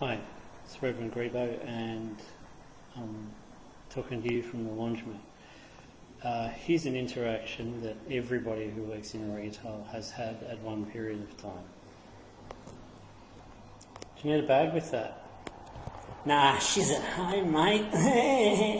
Hi, it's Reverend Grebo and I'm talking to you from the laundromat. Uh, here's an interaction that everybody who works in retail has had at one period of time. Do you need a bag with that? Nah, she's at home, mate.